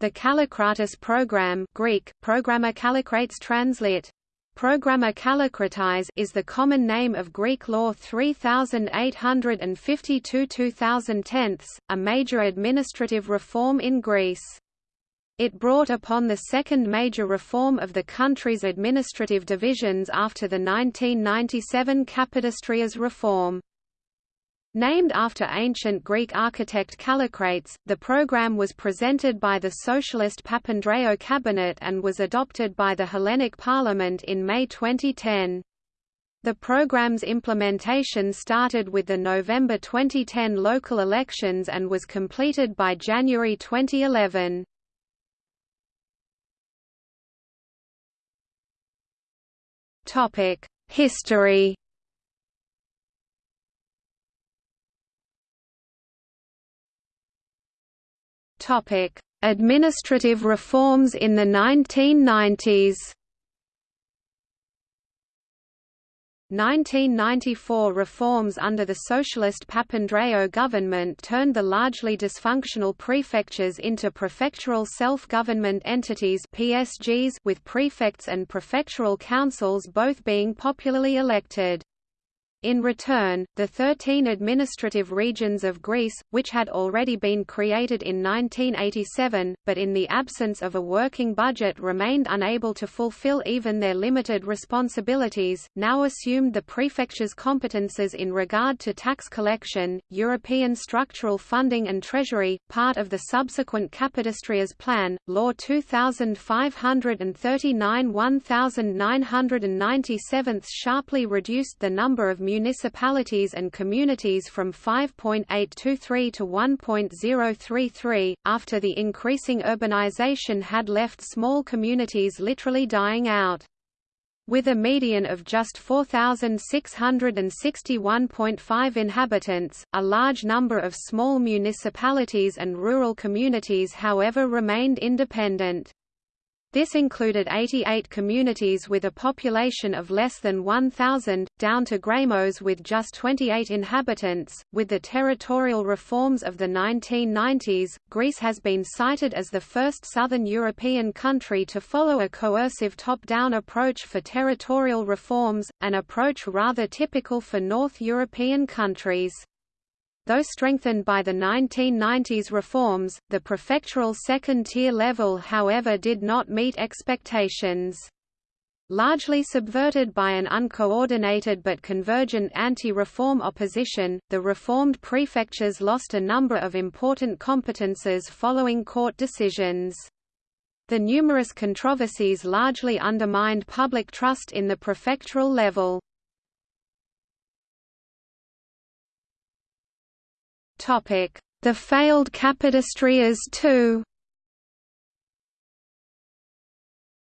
The Kallikratis program Greek, translate. Programma Kallikratis is the common name of Greek Law 3852 2010, a major administrative reform in Greece. It brought upon the second major reform of the country's administrative divisions after the 1997 Kapodistrias reform. Named after ancient Greek architect Kallikrates, the program was presented by the socialist Papandreou cabinet and was adopted by the Hellenic Parliament in May 2010. The program's implementation started with the November 2010 local elections and was completed by January 2011. History Administrative reforms in the 1990s. 1994 reforms under the socialist Papandreou government turned the largely dysfunctional prefectures into prefectural self-government entities PSGs with prefects and prefectural councils both being popularly elected. In return, the thirteen administrative regions of Greece, which had already been created in 1987, but in the absence of a working budget remained unable to fulfill even their limited responsibilities, now assumed the prefecture's competences in regard to tax collection, European structural funding and treasury, part of the subsequent Kapodistrias Plan, Law 2539 1997 sharply reduced the number of municipalities and communities from 5.823 to 1.033, after the increasing urbanization had left small communities literally dying out. With a median of just 4,661.5 inhabitants, a large number of small municipalities and rural communities however remained independent. This included 88 communities with a population of less than 1,000, down to Grammos with just 28 inhabitants. With the territorial reforms of the 1990s, Greece has been cited as the first southern European country to follow a coercive top-down approach for territorial reforms, an approach rather typical for North European countries. Though strengthened by the 1990s reforms, the prefectural second-tier level however did not meet expectations. Largely subverted by an uncoordinated but convergent anti-reform opposition, the reformed prefectures lost a number of important competences following court decisions. The numerous controversies largely undermined public trust in the prefectural level. The failed Kapodistrias II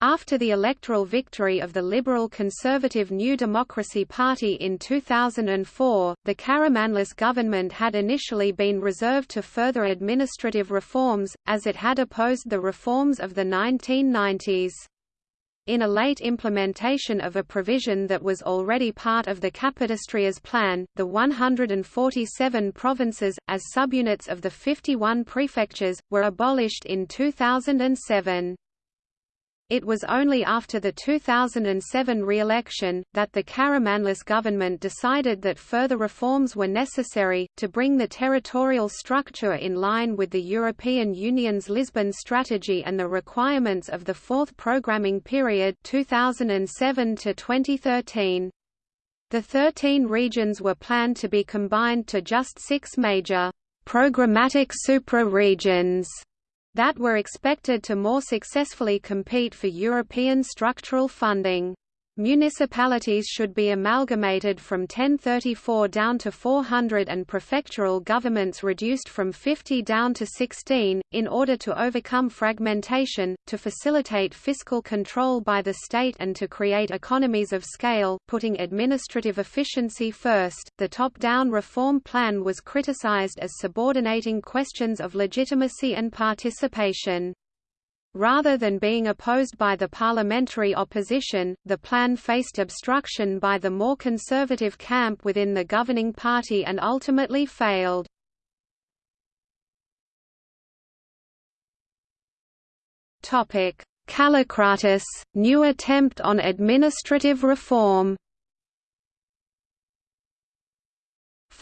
After the electoral victory of the Liberal Conservative New Democracy Party in 2004, the Karamanlis government had initially been reserved to further administrative reforms, as it had opposed the reforms of the 1990s. In a late implementation of a provision that was already part of the Kapodistrias plan, the 147 provinces, as subunits of the 51 prefectures, were abolished in 2007. It was only after the 2007 re-election, that the Karamanlis government decided that further reforms were necessary, to bring the territorial structure in line with the European Union's Lisbon strategy and the requirements of the fourth programming period 2007 to -2013. The 13 regions were planned to be combined to just six major programmatic supra-regions that were expected to more successfully compete for European structural funding. Municipalities should be amalgamated from 1034 down to 400 and prefectural governments reduced from 50 down to 16, in order to overcome fragmentation, to facilitate fiscal control by the state and to create economies of scale, putting administrative efficiency first. The top-down reform plan was criticized as subordinating questions of legitimacy and participation. Rather than being opposed by the parliamentary opposition, the plan faced obstruction by the more conservative camp within the governing party and ultimately failed. Kallikratis, new attempt on administrative reform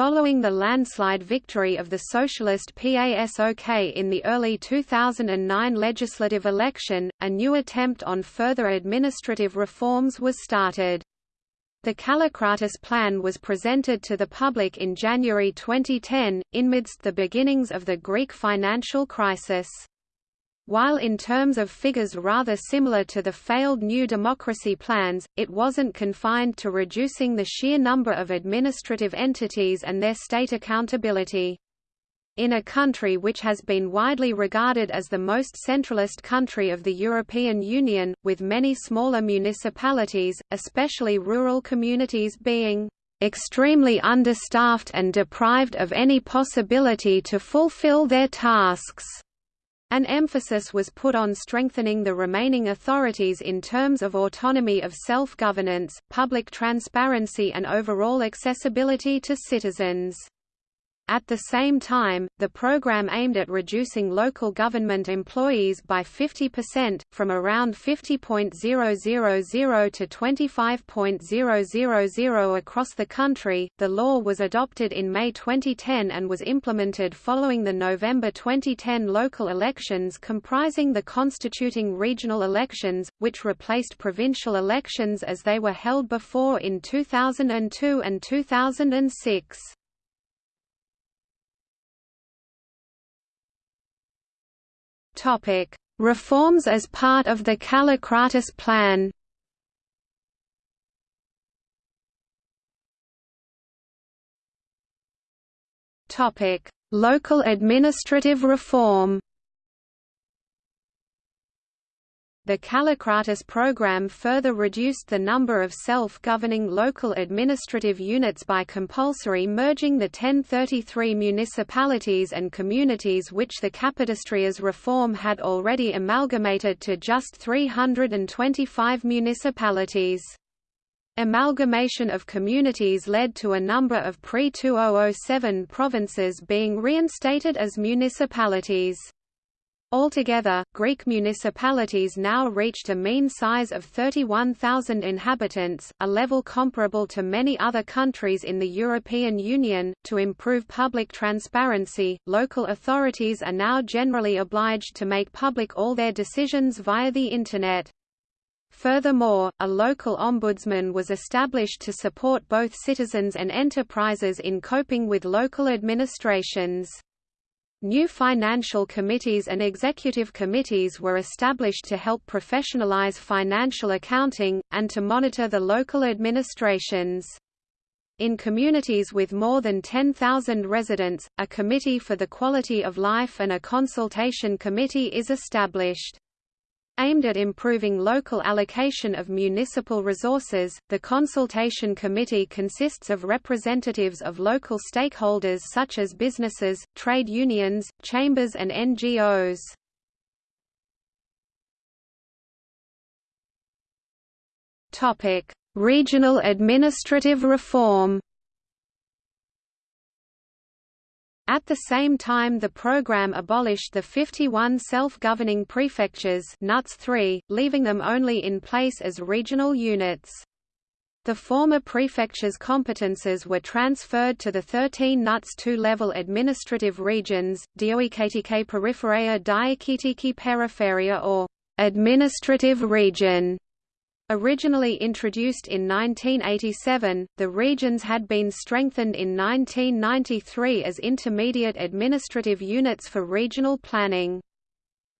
Following the landslide victory of the socialist PASOK in the early 2009 legislative election, a new attempt on further administrative reforms was started. The Kallikratis plan was presented to the public in January 2010, amidst the beginnings of the Greek financial crisis. While in terms of figures rather similar to the failed New Democracy plans, it wasn't confined to reducing the sheer number of administrative entities and their state accountability. In a country which has been widely regarded as the most centralist country of the European Union, with many smaller municipalities, especially rural communities being extremely understaffed and deprived of any possibility to fulfill their tasks. An emphasis was put on strengthening the remaining authorities in terms of autonomy of self-governance, public transparency and overall accessibility to citizens. At the same time, the program aimed at reducing local government employees by 50%, from around 50.000 to 25.000 across the country. The law was adopted in May 2010 and was implemented following the November 2010 local elections comprising the constituting regional elections, which replaced provincial elections as they were held before in 2002 and 2006. Reforms as part of the Kallikratis plan. Topic: Local administrative reform. The Kallikratis program further reduced the number of self-governing local administrative units by compulsory merging the 1033 municipalities and communities which the Kapodistrias reform had already amalgamated to just 325 municipalities. Amalgamation of communities led to a number of pre-2007 provinces being reinstated as municipalities. Altogether, Greek municipalities now reached a mean size of 31,000 inhabitants, a level comparable to many other countries in the European Union. To improve public transparency, local authorities are now generally obliged to make public all their decisions via the Internet. Furthermore, a local ombudsman was established to support both citizens and enterprises in coping with local administrations. New financial committees and executive committees were established to help professionalize financial accounting, and to monitor the local administrations. In communities with more than 10,000 residents, a Committee for the Quality of Life and a Consultation Committee is established. Aimed at improving local allocation of municipal resources, the Consultation Committee consists of representatives of local stakeholders such as businesses, trade unions, chambers and NGOs. Topic: Regional administrative reform At the same time the program abolished the 51 self-governing prefectures NUTS 3, leaving them only in place as regional units. The former prefectures' competences were transferred to the 13 NUTS 2-level administrative regions, Dioikatike Peripheria Diakitiki Peripheria or administrative region, Originally introduced in 1987, the regions had been strengthened in 1993 as intermediate administrative units for regional planning.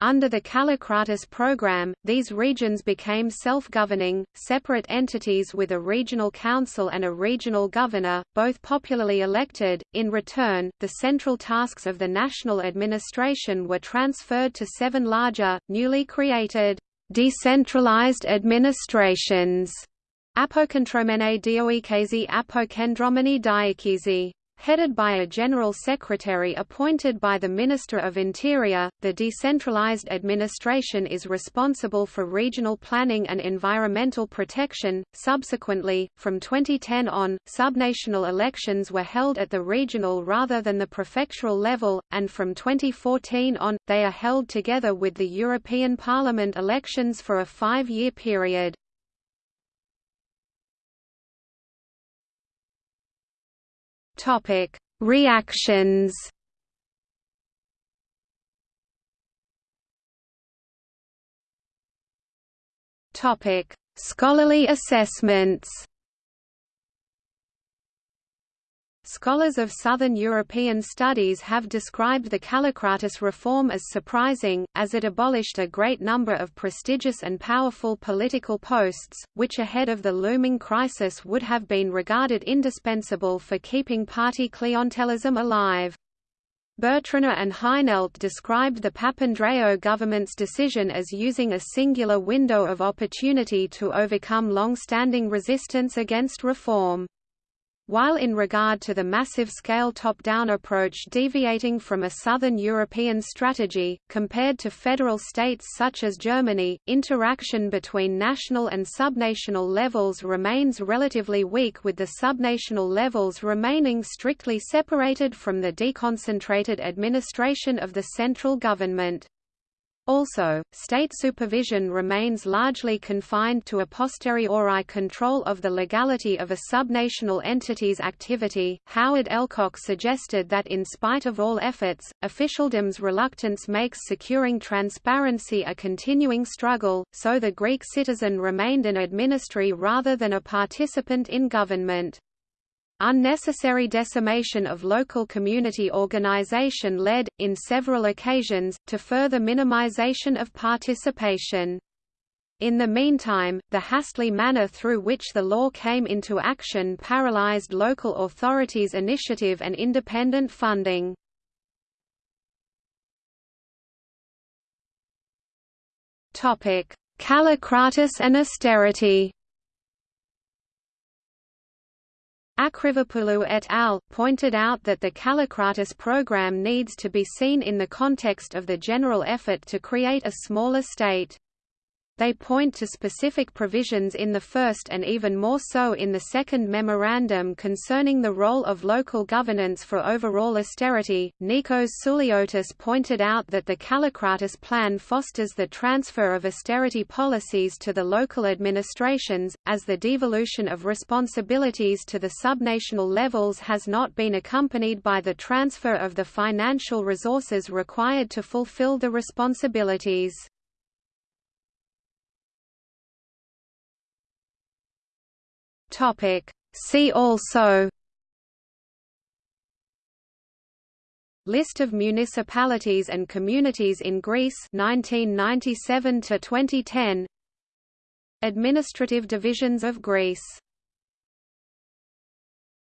Under the Kallikratis program, these regions became self-governing, separate entities with a regional council and a regional governor, both popularly elected. In return, the central tasks of the national administration were transferred to seven larger, newly created Decentralized administrations. Apokentromene dioikesi apokendromeni diakisi Headed by a general secretary appointed by the Minister of Interior, the decentralized administration is responsible for regional planning and environmental protection. Subsequently, from 2010 on, subnational elections were held at the regional rather than the prefectural level, and from 2014 on, they are held together with the European Parliament elections for a five-year period. Topic: Reactions. Topic: Scholarly assessments. Scholars of Southern European studies have described the Kallikratis reform as surprising, as it abolished a great number of prestigious and powerful political posts, which ahead of the looming crisis would have been regarded indispensable for keeping party clientelism alive. Bertrana and Heinelt described the Papandreou government's decision as using a singular window of opportunity to overcome long-standing resistance against reform. While in regard to the massive-scale top-down approach deviating from a southern European strategy, compared to federal states such as Germany, interaction between national and subnational levels remains relatively weak with the subnational levels remaining strictly separated from the deconcentrated administration of the central government. Also, state supervision remains largely confined to a posteriori control of the legality of a subnational entity's activity. Howard Elcock suggested that in spite of all efforts, officialdom's reluctance makes securing transparency a continuing struggle, so the Greek citizen remained an administri rather than a participant in government. Unnecessary decimation of local community organization led, in several occasions, to further minimization of participation. In the meantime, the hastily manner through which the law came into action paralyzed local authorities' initiative and independent funding. Kallikratis and austerity Akrivopoulou et al. pointed out that the Kallikratis program needs to be seen in the context of the general effort to create a smaller state. They point to specific provisions in the first and even more so in the second memorandum concerning the role of local governance for overall austerity. Nikos Souliotis pointed out that the Kallikratis plan fosters the transfer of austerity policies to the local administrations, as the devolution of responsibilities to the subnational levels has not been accompanied by the transfer of the financial resources required to fulfill the responsibilities. Topic. See also List of municipalities and communities in Greece 1997 to 2010 Administrative divisions of Greece